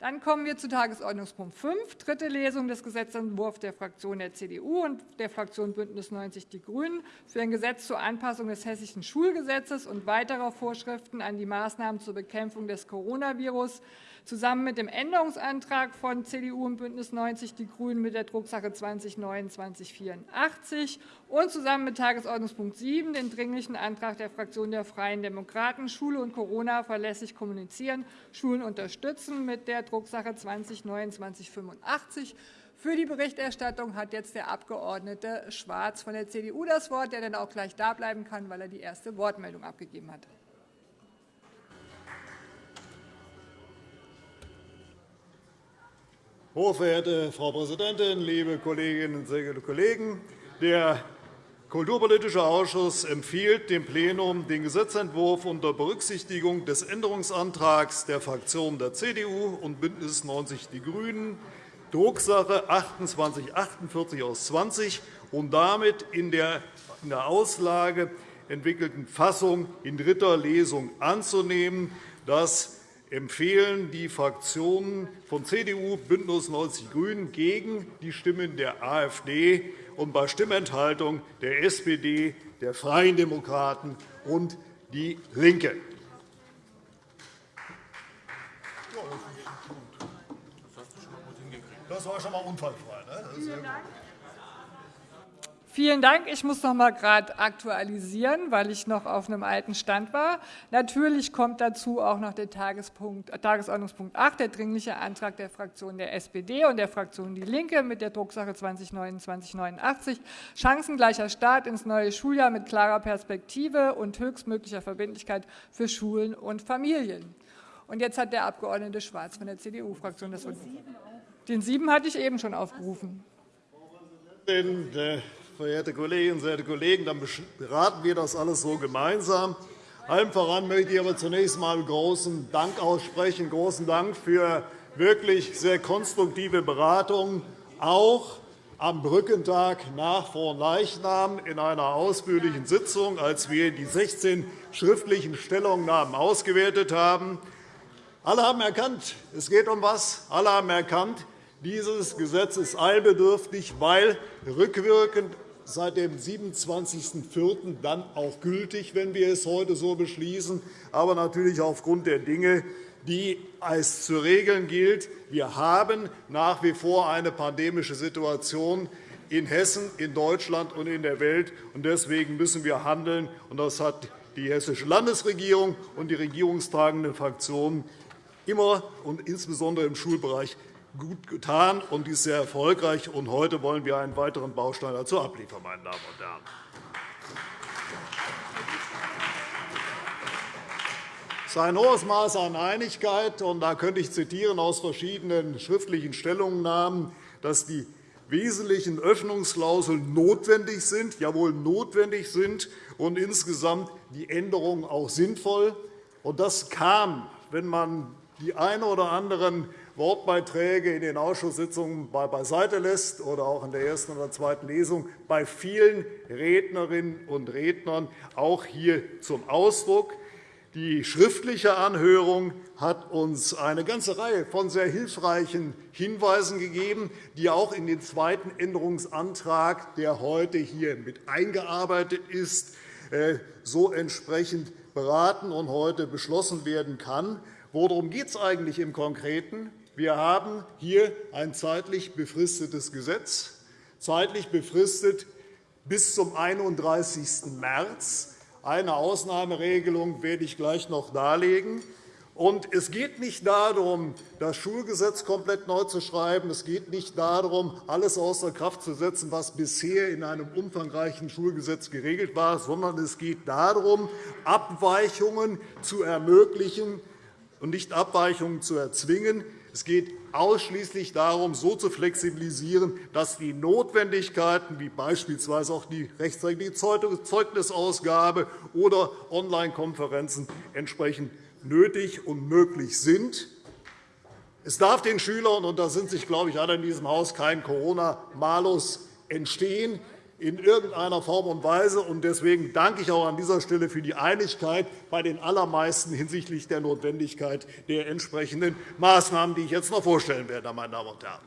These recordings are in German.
Dann kommen wir zu Tagesordnungspunkt 5, dritte Lesung des Gesetzentwurfs der Fraktion der CDU und der Fraktion BÜNDNIS 90 die GRÜNEN für ein Gesetz zur Anpassung des Hessischen Schulgesetzes und weiterer Vorschriften an die Maßnahmen zur Bekämpfung des Coronavirus zusammen mit dem Änderungsantrag von CDU und BÜNDNIS 90 die GRÜNEN mit der Drucksache 20-2984 und zusammen mit Tagesordnungspunkt 7 den Dringlichen Antrag der Fraktion der Freien Demokraten Schule und Corona verlässlich kommunizieren, Schulen unterstützen mit der Drucksache 20-2985. Für die Berichterstattung hat jetzt der Abg. Schwarz von der CDU das Wort, der dann auch gleich da bleiben kann, weil er die erste Wortmeldung abgegeben hat. Hochverehrte Frau Präsidentin, liebe Kolleginnen und Kollegen! Der Kulturpolitische Ausschuss empfiehlt dem Plenum, den Gesetzentwurf unter Berücksichtigung des Änderungsantrags der Fraktionen der CDU und BÜNDNIS 90 die GRÜNEN, Drucksache 2848 aus 20 und damit in der Auslage entwickelten Fassung in dritter Lesung anzunehmen. Das empfehlen die Fraktionen von CDU, BÜNDNIS 90 die GRÜNEN gegen die Stimmen der AfD und bei Stimmenthaltung der SPD, der Freien Demokraten und DIE LINKE. Das war schon mal unfallfrei. Ne? Vielen Dank. Ich muss noch einmal gerade aktualisieren, weil ich noch auf einem alten Stand war. Natürlich kommt dazu auch noch der Tagesordnungspunkt 8, der Dringliche Antrag der Fraktion der SPD und der Fraktion DIE LINKE mit der Drucksache 20-2989, Chancengleicher Start ins neue Schuljahr mit klarer Perspektive und höchstmöglicher Verbindlichkeit für Schulen und Familien. Und jetzt hat der Abg. Schwarz von der CDU-Fraktion das Wort. Den sieben hatte ich eben schon aufgerufen. Äh, verehrte Kolleginnen und verehrte Kollegen, dann beraten wir das alles so gemeinsam. Allem voran möchte ich aber zunächst einmal großen Dank aussprechen, großen Dank für wirklich sehr konstruktive Beratungen, auch am Brückentag nach Leichnam in einer ausführlichen Sitzung, als wir die 16 schriftlichen Stellungnahmen ausgewertet haben. Alle haben erkannt, es geht um was. Alle haben erkannt, dieses Gesetz ist eilbedürftig, weil rückwirkend seit dem 27.04. dann auch gültig, wenn wir es heute so beschließen, aber natürlich aufgrund der Dinge, die es zu regeln gilt. Wir haben nach wie vor eine pandemische Situation in Hessen, in Deutschland und in der Welt. Deswegen müssen wir handeln. Das hat die Hessische Landesregierung und die regierungstragenden Fraktionen immer und insbesondere im Schulbereich gut getan und ist sehr erfolgreich. Und heute wollen wir einen weiteren Baustein dazu abliefern, meine Damen und Herren. Es ist ein hohes Maß an Einigkeit, und da könnte ich zitieren aus verschiedenen schriftlichen Stellungnahmen, dass die wesentlichen Öffnungsklauseln notwendig sind, jawohl notwendig sind, und insgesamt die Änderungen auch sinnvoll. Und das kam, wenn man die ein oder anderen Wortbeiträge in den Ausschusssitzungen beiseite lässt oder auch in der ersten oder zweiten Lesung bei vielen Rednerinnen und Rednern auch hier zum Ausdruck. Die schriftliche Anhörung hat uns eine ganze Reihe von sehr hilfreichen Hinweisen gegeben, die auch in den zweiten Änderungsantrag, der heute hier mit eingearbeitet ist, äh, so entsprechend beraten und heute beschlossen werden kann. Worum geht es eigentlich im Konkreten? Wir haben hier ein zeitlich befristetes Gesetz, zeitlich befristet bis zum 31. März. Eine Ausnahmeregelung werde ich gleich noch darlegen. Es geht nicht darum, das Schulgesetz komplett neu zu schreiben. Es geht nicht darum, alles außer Kraft zu setzen, was bisher in einem umfangreichen Schulgesetz geregelt war, sondern es geht darum, Abweichungen zu ermöglichen und nicht Abweichungen zu erzwingen. Es geht ausschließlich darum, so zu flexibilisieren, dass die Notwendigkeiten, wie beispielsweise auch die rechtzeitige Zeugnisausgabe oder Online-Konferenzen, entsprechend nötig und möglich sind. Es darf den Schülern, und da sind sich, glaube ich, alle in diesem Haus, kein Corona-Malus entstehen. In irgendeiner Form und Weise. Deswegen danke ich auch an dieser Stelle für die Einigkeit bei den allermeisten hinsichtlich der Notwendigkeit der entsprechenden Maßnahmen, die ich jetzt noch vorstellen werde. Meine Damen und Herren.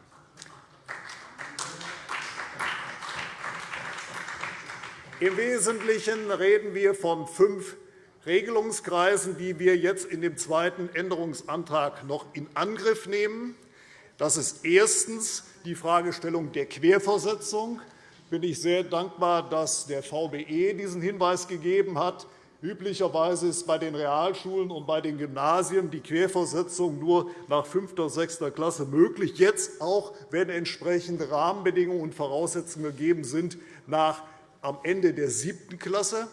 Im Wesentlichen reden wir von fünf Regelungskreisen, die wir jetzt in dem zweiten Änderungsantrag noch in Angriff nehmen. Das ist erstens die Fragestellung der Querversetzung. Bin ich sehr dankbar, dass der VBE diesen Hinweis gegeben hat. Üblicherweise ist bei den Realschulen und bei den Gymnasien die Querversetzung nur nach 5. oder 6. Klasse möglich, jetzt auch, wenn entsprechende Rahmenbedingungen und Voraussetzungen gegeben sind, nach am Ende der siebten Klasse.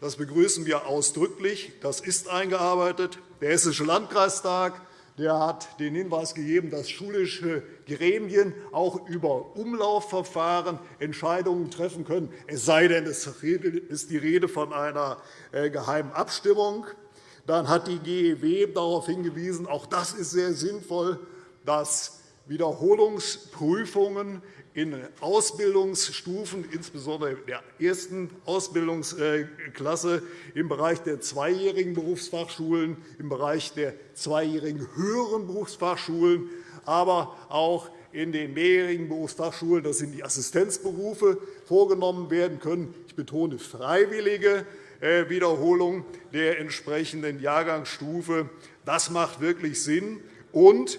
Das begrüßen wir ausdrücklich. Das ist eingearbeitet. Der Hessische Landkreistag der hat den Hinweis gegeben, dass schulische Gremien auch über Umlaufverfahren Entscheidungen treffen können, es sei denn, es ist die Rede von einer äh, geheimen Abstimmung. Dann hat die GEW darauf hingewiesen, auch das ist sehr sinnvoll, dass Wiederholungsprüfungen in Ausbildungsstufen, insbesondere der ersten Ausbildungsklasse, im Bereich der zweijährigen Berufsfachschulen, im Bereich der zweijährigen höheren Berufsfachschulen, aber auch in den mehrjährigen Berufsfachschulen, das sind die Assistenzberufe, vorgenommen werden können. Ich betone freiwillige äh, Wiederholung der entsprechenden Jahrgangsstufe. Das macht wirklich Sinn. Und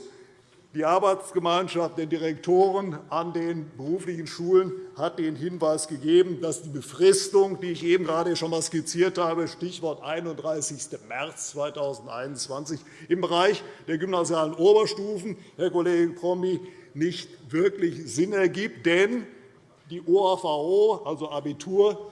die Arbeitsgemeinschaft der Direktoren an den beruflichen Schulen hat den Hinweis gegeben, dass die Befristung, die ich eben gerade schon einmal skizziert habe, Stichwort 31. März 2021, im Bereich der gymnasialen Oberstufen, Herr Kollege Promny, nicht wirklich Sinn ergibt. Denn die OAVO, also Abitur,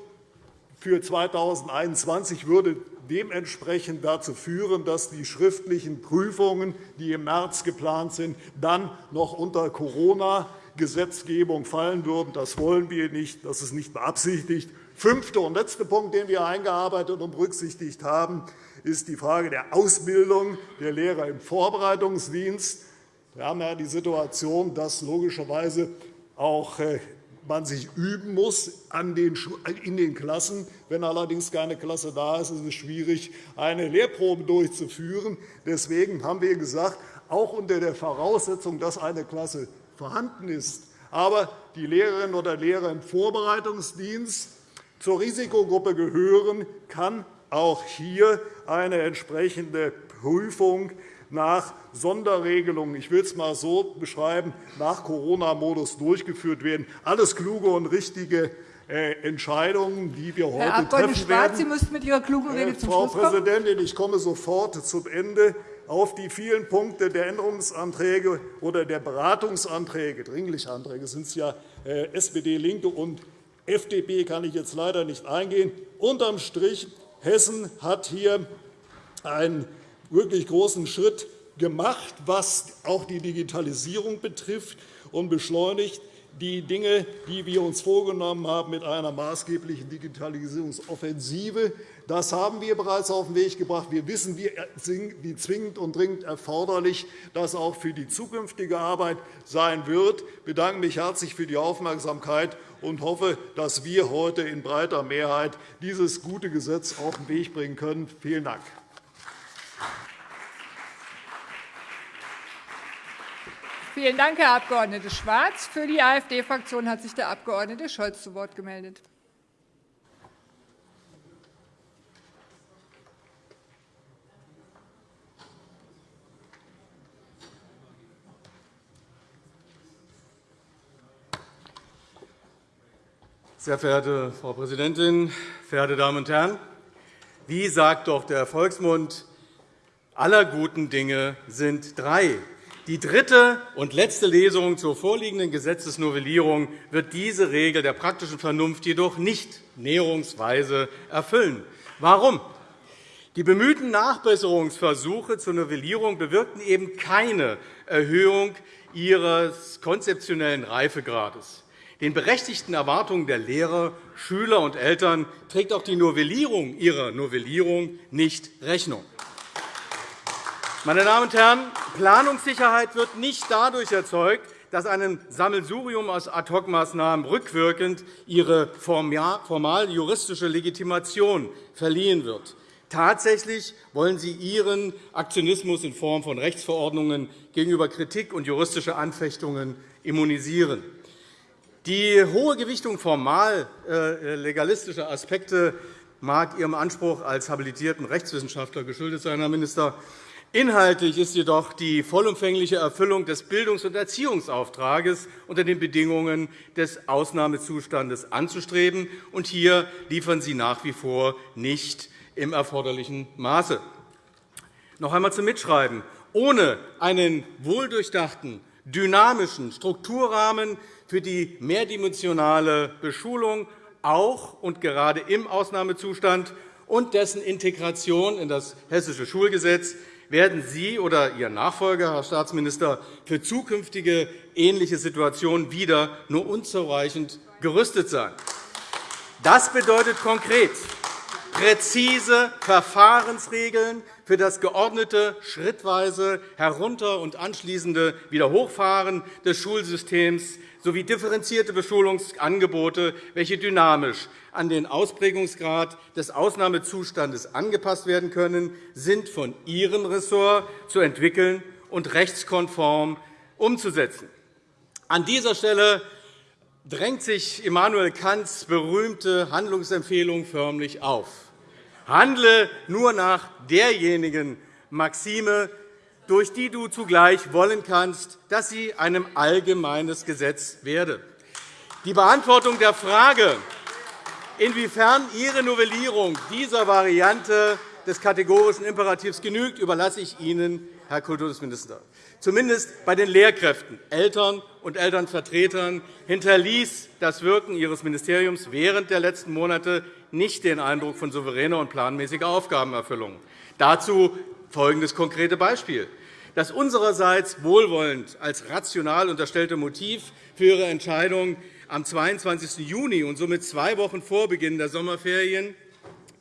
für 2021 würde dementsprechend dazu führen, dass die schriftlichen Prüfungen, die im März geplant sind, dann noch unter Corona-Gesetzgebung fallen würden. Das wollen wir nicht. Das ist nicht beabsichtigt. Fünfter und letzter Punkt, den wir eingearbeitet und berücksichtigt haben, ist die Frage der Ausbildung der Lehrer im Vorbereitungsdienst. Wir haben ja die Situation, dass logischerweise auch äh, man sich üben muss in den Klassen. Wenn allerdings keine Klasse da ist, ist es schwierig, eine Lehrprobe durchzuführen. Deswegen haben wir gesagt, auch unter der Voraussetzung, dass eine Klasse vorhanden ist, aber die Lehrerinnen oder Lehrer im Vorbereitungsdienst zur Risikogruppe gehören, kann auch hier eine entsprechende Prüfung nach Sonderregelungen, ich will es einmal so beschreiben, nach Corona-Modus durchgeführt werden. Alles kluge und richtige äh, Entscheidungen, die wir heute Herr treffen Schwarz, werden. Sie müssten mit Ihrer klugen Rede zum Frau Schluss kommen. Präsidentin, ich komme sofort zum Ende auf die vielen Punkte der Änderungsanträge oder der Beratungsanträge, dringliche Anträge sind es ja, äh, SPD, LINKE und FDP kann ich jetzt leider nicht eingehen. Unterm Strich, Hessen hat hier einen wirklich großen Schritt gemacht, was auch die Digitalisierung betrifft, und beschleunigt die Dinge, die wir uns vorgenommen haben mit einer maßgeblichen Digitalisierungsoffensive. Das haben wir bereits auf den Weg gebracht. Wir wissen, wie zwingend und dringend erforderlich das auch für die zukünftige Arbeit sein wird. Ich bedanke mich herzlich für die Aufmerksamkeit und hoffe, dass wir heute in breiter Mehrheit dieses gute Gesetz auf den Weg bringen können. Vielen Dank. Vielen Dank, Herr Abg. Schwarz. Für die AfD-Fraktion hat sich der Abg. Scholz zu Wort gemeldet. Sehr verehrte Frau Präsidentin, verehrte Damen und Herren! Wie sagt doch der Volksmund, aller guten Dinge sind drei. Die dritte und letzte Lesung zur vorliegenden Gesetzesnovellierung wird diese Regel der praktischen Vernunft jedoch nicht näherungsweise erfüllen. Warum? Die bemühten Nachbesserungsversuche zur Novellierung bewirkten eben keine Erhöhung ihres konzeptionellen Reifegrades. Den berechtigten Erwartungen der Lehrer, Schüler und Eltern trägt auch die Novellierung ihrer Novellierung nicht Rechnung. Meine Damen und Herren, Planungssicherheit wird nicht dadurch erzeugt, dass einem Sammelsurium aus Ad-hoc-Maßnahmen rückwirkend ihre formal juristische Legitimation verliehen wird. Tatsächlich wollen Sie Ihren Aktionismus in Form von Rechtsverordnungen gegenüber Kritik und juristische Anfechtungen immunisieren. Die hohe Gewichtung formal äh, legalistischer Aspekte mag Ihrem Anspruch als habilitierten Rechtswissenschaftler geschuldet sein, Herr Minister. Inhaltlich ist jedoch die vollumfängliche Erfüllung des Bildungs- und Erziehungsauftrages unter den Bedingungen des Ausnahmezustandes anzustreben. Und hier liefern Sie nach wie vor nicht im erforderlichen Maße. Noch einmal zum Mitschreiben. Ohne einen wohldurchdachten, dynamischen Strukturrahmen für die mehrdimensionale Beschulung auch und gerade im Ausnahmezustand und dessen Integration in das Hessische Schulgesetz werden Sie oder Ihr Nachfolger, Herr Staatsminister, für zukünftige ähnliche Situationen wieder nur unzureichend gerüstet sein. Das bedeutet konkret präzise Verfahrensregeln für das geordnete, schrittweise herunter- und anschließende Wiederhochfahren des Schulsystems sowie differenzierte Beschulungsangebote, welche dynamisch an den Ausprägungsgrad des Ausnahmezustandes angepasst werden können, sind von Ihrem Ressort zu entwickeln und rechtskonform umzusetzen. An dieser Stelle drängt sich Immanuel Kants berühmte Handlungsempfehlung förmlich auf. Handle nur nach derjenigen Maxime, durch die du zugleich wollen kannst, dass sie einem allgemeines Gesetz werde. Die Beantwortung der Frage, inwiefern Ihre Novellierung dieser Variante des kategorischen Imperativs genügt, überlasse ich Ihnen, Herr Kultusminister. Zumindest bei den Lehrkräften, Eltern und Elternvertretern hinterließ das Wirken Ihres Ministeriums während der letzten Monate nicht den Eindruck von souveräner und planmäßiger Aufgabenerfüllung. Dazu folgendes konkrete Beispiel. Das unsererseits wohlwollend als rational unterstellte Motiv für Ihre Entscheidung am 22. Juni und somit zwei Wochen vor Beginn der Sommerferien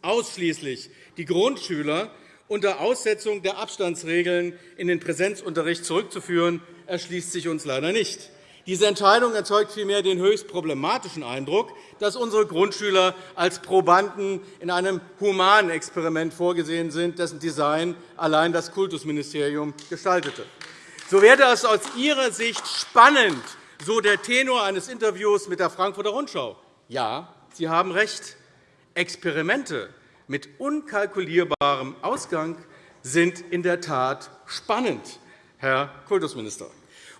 ausschließlich die Grundschüler unter Aussetzung der Abstandsregeln in den Präsenzunterricht zurückzuführen, erschließt sich uns leider nicht. Diese Entscheidung erzeugt vielmehr den höchst problematischen Eindruck, dass unsere Grundschüler als Probanden in einem humanen Experiment vorgesehen sind, dessen Design allein das Kultusministerium gestaltete. So wäre es aus Ihrer Sicht spannend, so der Tenor eines Interviews mit der Frankfurter Rundschau. Ja, Sie haben recht. Experimente mit unkalkulierbarem Ausgang sind in der Tat spannend, Herr Kultusminister.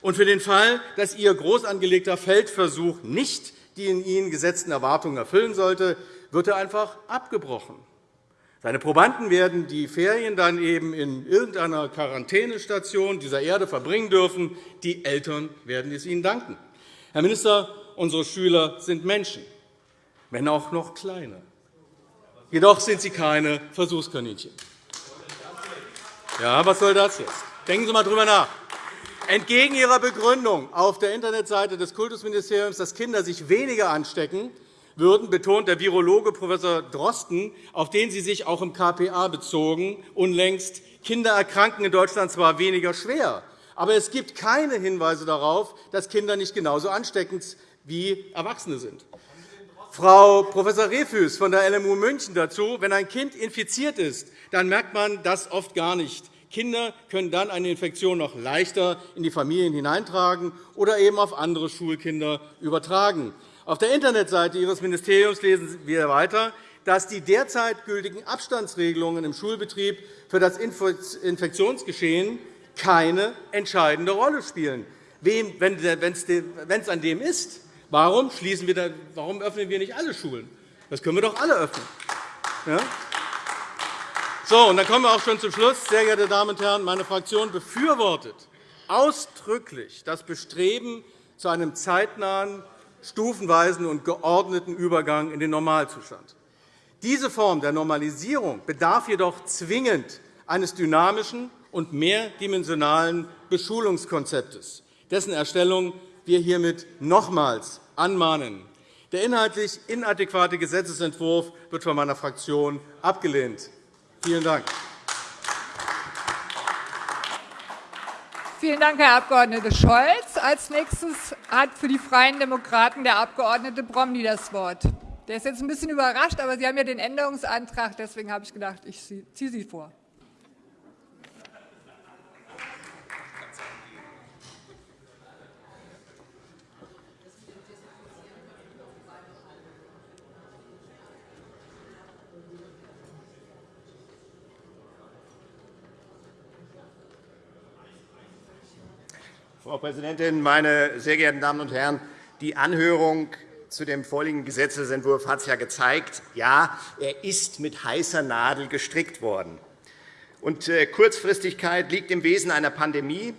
Und für den Fall, dass Ihr groß angelegter Feldversuch nicht die in Ihnen gesetzten Erwartungen erfüllen sollte, wird er einfach abgebrochen. Seine Probanden werden die Ferien dann eben in irgendeiner Quarantänestation dieser Erde verbringen dürfen. Die Eltern werden es ihnen danken. Herr Minister, unsere Schüler sind Menschen, wenn auch noch kleine. Jedoch sind sie keine Versuchskaninchen. Ja, was soll das jetzt? Denken Sie einmal darüber nach. Entgegen Ihrer Begründung auf der Internetseite des Kultusministeriums, dass Kinder sich weniger anstecken würden, betont der Virologe Prof. Drosten, auf den Sie sich auch im KPA bezogen, unlängst, Kinder erkranken in Deutschland zwar weniger schwer, aber es gibt keine Hinweise darauf, dass Kinder nicht genauso ansteckend wie Erwachsene sind. Frau Prof. Rehfüß von der LMU München dazu. Wenn ein Kind infiziert ist, dann merkt man das oft gar nicht. Kinder können dann eine Infektion noch leichter in die Familien hineintragen oder eben auf andere Schulkinder übertragen. Auf der Internetseite Ihres Ministeriums lesen wir weiter, dass die derzeit gültigen Abstandsregelungen im Schulbetrieb für das Infektionsgeschehen keine entscheidende Rolle spielen. Wenn es an dem ist, warum, schließen wir da, warum öffnen wir nicht alle Schulen? Das können wir doch alle öffnen. Ja? So, und dann kommen wir auch schon zum Schluss. Sehr geehrte Damen und Herren, meine Fraktion befürwortet ausdrücklich das Bestreben zu einem zeitnahen, stufenweisen und geordneten Übergang in den Normalzustand. Diese Form der Normalisierung bedarf jedoch zwingend eines dynamischen und mehrdimensionalen Beschulungskonzeptes, dessen Erstellung wir hiermit nochmals anmahnen. Der inhaltlich inadäquate Gesetzentwurf wird von meiner Fraktion abgelehnt. Vielen Dank. Vielen Dank, Herr Abg. Scholz. Als nächstes hat für die Freien Demokraten der Abg. Bromley das Wort. Der ist jetzt ein bisschen überrascht, aber Sie haben ja den Änderungsantrag. Deswegen habe ich gedacht, ich ziehe Sie vor. Frau Präsidentin, meine sehr geehrten Damen und Herren! Die Anhörung zu dem vorliegenden Gesetzentwurf hat es ja gezeigt. Ja, er ist mit heißer Nadel gestrickt worden. Und äh, Kurzfristigkeit liegt im Wesen einer Pandemie.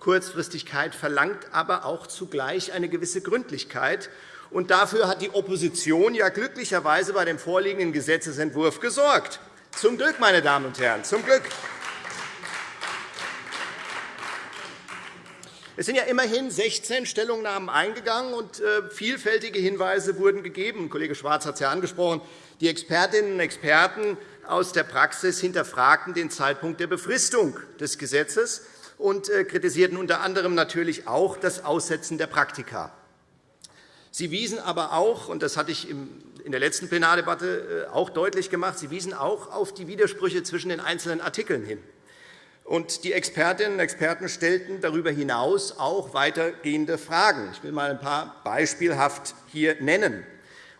Kurzfristigkeit verlangt aber auch zugleich eine gewisse Gründlichkeit. Und dafür hat die Opposition ja glücklicherweise bei dem vorliegenden Gesetzentwurf gesorgt. Zum Glück, meine Damen und Herren, zum Glück. Es sind ja immerhin 16 Stellungnahmen eingegangen, und äh, vielfältige Hinweise wurden gegeben. Kollege Schwarz hat es ja angesprochen. Die Expertinnen und Experten aus der Praxis hinterfragten den Zeitpunkt der Befristung des Gesetzes und äh, kritisierten unter anderem natürlich auch das Aussetzen der Praktika. Sie wiesen aber auch, und das hatte ich in der letzten Plenardebatte äh, auch deutlich gemacht, Sie wiesen auch auf die Widersprüche zwischen den einzelnen Artikeln hin. Und die Expertinnen und Experten stellten darüber hinaus auch weitergehende Fragen. Ich will einmal ein paar beispielhaft hier nennen.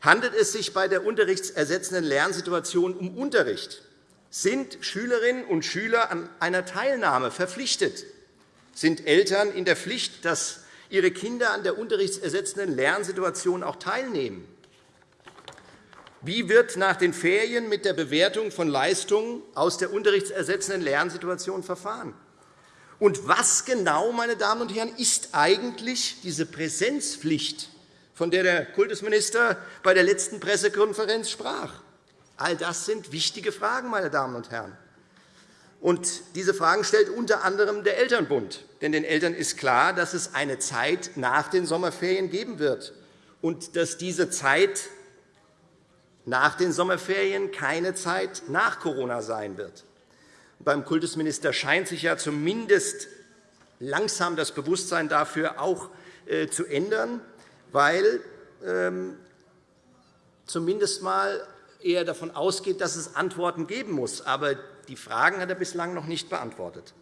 Handelt es sich bei der unterrichtsersetzenden Lernsituation um Unterricht? Sind Schülerinnen und Schüler an einer Teilnahme verpflichtet? Sind Eltern in der Pflicht, dass ihre Kinder an der unterrichtsersetzenden Lernsituation auch teilnehmen? Wie wird nach den Ferien mit der Bewertung von Leistungen aus der unterrichtsersetzenden Lernsituation verfahren? Und was genau, meine Damen und Herren, ist eigentlich diese Präsenzpflicht, von der der Kultusminister bei der letzten Pressekonferenz sprach? All das sind wichtige Fragen, meine Damen und Herren. Und diese Fragen stellt unter anderem der Elternbund. Denn den Eltern ist klar, dass es eine Zeit nach den Sommerferien geben wird und dass diese Zeit nach den Sommerferien keine Zeit nach Corona sein wird. Beim Kultusminister scheint sich ja zumindest langsam das Bewusstsein dafür auch äh, zu ändern, weil ähm, zumindest einmal er davon ausgeht, dass es Antworten geben muss. Aber die Fragen hat er bislang noch nicht beantwortet.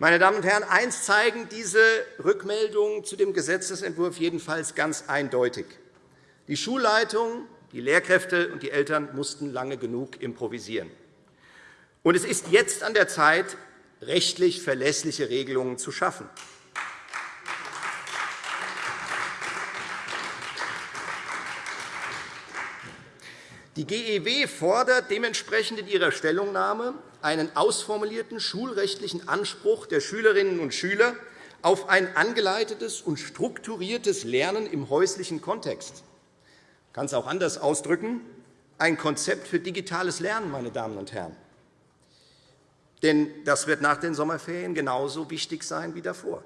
Meine Damen und Herren, eines zeigen diese Rückmeldungen zu dem Gesetzentwurf jedenfalls ganz eindeutig. Die Schulleitung, die Lehrkräfte und die Eltern mussten lange genug improvisieren. Und es ist jetzt an der Zeit, rechtlich verlässliche Regelungen zu schaffen. Die GEW fordert dementsprechend in ihrer Stellungnahme, einen ausformulierten schulrechtlichen Anspruch der Schülerinnen und Schüler auf ein angeleitetes und strukturiertes Lernen im häuslichen Kontext. Ich kann es auch anders ausdrücken, ein Konzept für digitales Lernen, meine Damen und Herren. Denn das wird nach den Sommerferien genauso wichtig sein wie davor.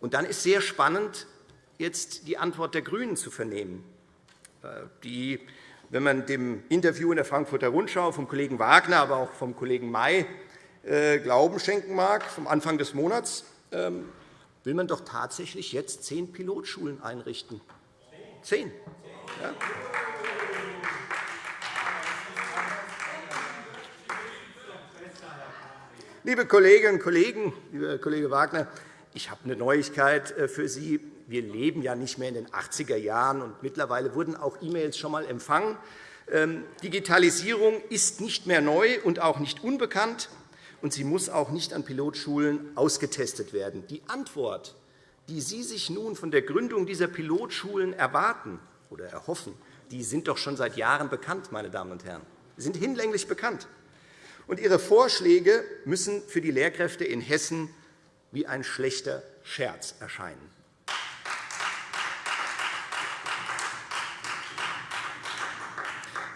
Und dann ist sehr spannend, jetzt die Antwort der GRÜNEN zu vernehmen, äh, die wenn man dem Interview in der Frankfurter Rundschau vom Kollegen Wagner, aber auch vom Kollegen May äh, Glauben schenken mag, vom Anfang des Monats, ähm, will man doch tatsächlich jetzt zehn Pilotschulen einrichten. Zehn. Ja. Liebe Kolleginnen und Kollegen, lieber Kollege Wagner, ich habe eine Neuigkeit äh, für Sie wir leben ja nicht mehr in den 80er Jahren, und mittlerweile wurden auch E-Mails schon einmal empfangen. Ähm, Digitalisierung ist nicht mehr neu und auch nicht unbekannt, und sie muss auch nicht an Pilotschulen ausgetestet werden. Die Antwort, die Sie sich nun von der Gründung dieser Pilotschulen erwarten oder erhoffen, die sind doch schon seit Jahren bekannt, meine Damen und Herren. Sie sind hinlänglich bekannt. Und Ihre Vorschläge müssen für die Lehrkräfte in Hessen wie ein schlechter Scherz erscheinen.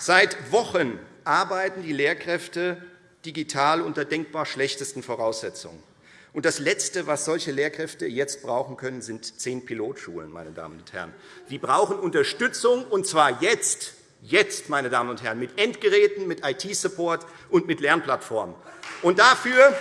Seit Wochen arbeiten die Lehrkräfte digital unter denkbar schlechtesten Voraussetzungen. Und das Letzte, was solche Lehrkräfte jetzt brauchen können, sind zehn Pilotschulen. Meine Damen und Herren. Sie brauchen Unterstützung, und zwar jetzt. Jetzt, meine Damen und Herren, mit Endgeräten, mit IT-Support und mit Lernplattformen. Und dafür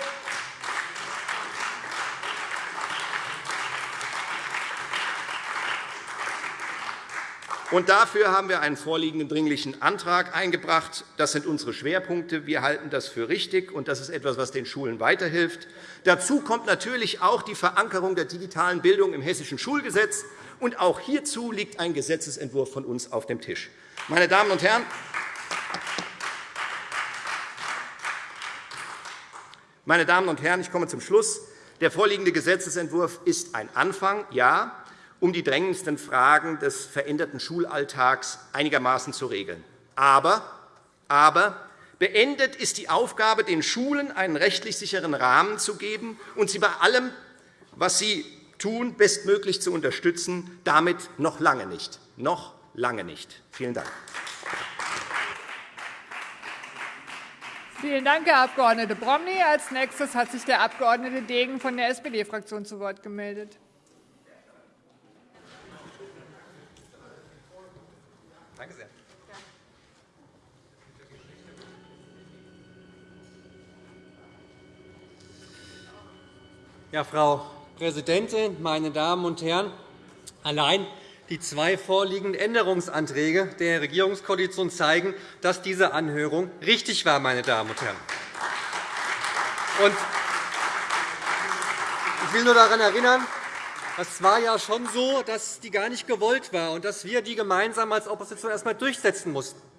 Und dafür haben wir einen vorliegenden Dringlichen Antrag eingebracht. Das sind unsere Schwerpunkte. Wir halten das für richtig, und das ist etwas, was den Schulen weiterhilft. Dazu kommt natürlich auch die Verankerung der digitalen Bildung im Hessischen Schulgesetz. Und auch hierzu liegt ein Gesetzentwurf von uns auf dem Tisch. Meine Damen und Herren, meine Damen und Herren, ich komme zum Schluss. Der vorliegende Gesetzentwurf ist ein Anfang, ja, um die drängendsten Fragen des veränderten Schulalltags einigermaßen zu regeln. Aber, aber beendet ist die Aufgabe, den Schulen einen rechtlich sicheren Rahmen zu geben und sie bei allem, was sie tun, bestmöglich zu unterstützen. Damit noch lange nicht. Noch lange nicht. Vielen Dank. Vielen Dank, Herr Abg. Bromley. Als nächstes hat sich der Abg. Degen von der SPD-Fraktion zu Wort gemeldet. Ja, Frau Präsidentin, meine Damen und Herren! Allein die zwei vorliegenden Änderungsanträge der Regierungskoalition zeigen, dass diese Anhörung richtig war. Meine Damen und Herren. Ich will nur daran erinnern, es war ja schon so, dass die gar nicht gewollt war und dass wir die gemeinsam als Opposition erst einmal durchsetzen mussten.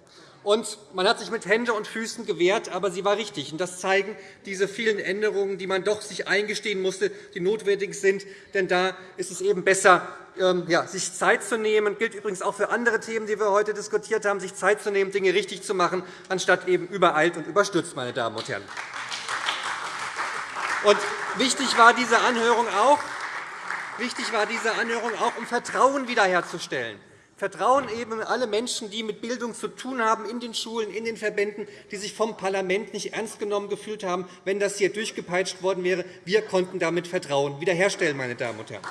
Und man hat sich mit Händen und Füßen gewehrt, aber sie war richtig. das zeigen diese vielen Änderungen, die man doch sich eingestehen musste, die notwendig sind. Denn da ist es eben besser, ähm, sich Zeit zu nehmen. Das gilt übrigens auch für andere Themen, die wir heute diskutiert haben, sich Zeit zu nehmen, Dinge richtig zu machen, anstatt eben übereilt und überstürzt. Meine Damen und Herren. Und wichtig war diese Anhörung auch, wichtig war diese Anhörung auch um Vertrauen wiederherzustellen. Vertrauen eben alle Menschen, die mit Bildung zu tun haben, in den Schulen, in den Verbänden, die sich vom Parlament nicht ernst genommen gefühlt haben, wenn das hier durchgepeitscht worden wäre. Wir konnten damit Vertrauen wiederherstellen. Meine Damen und Herren.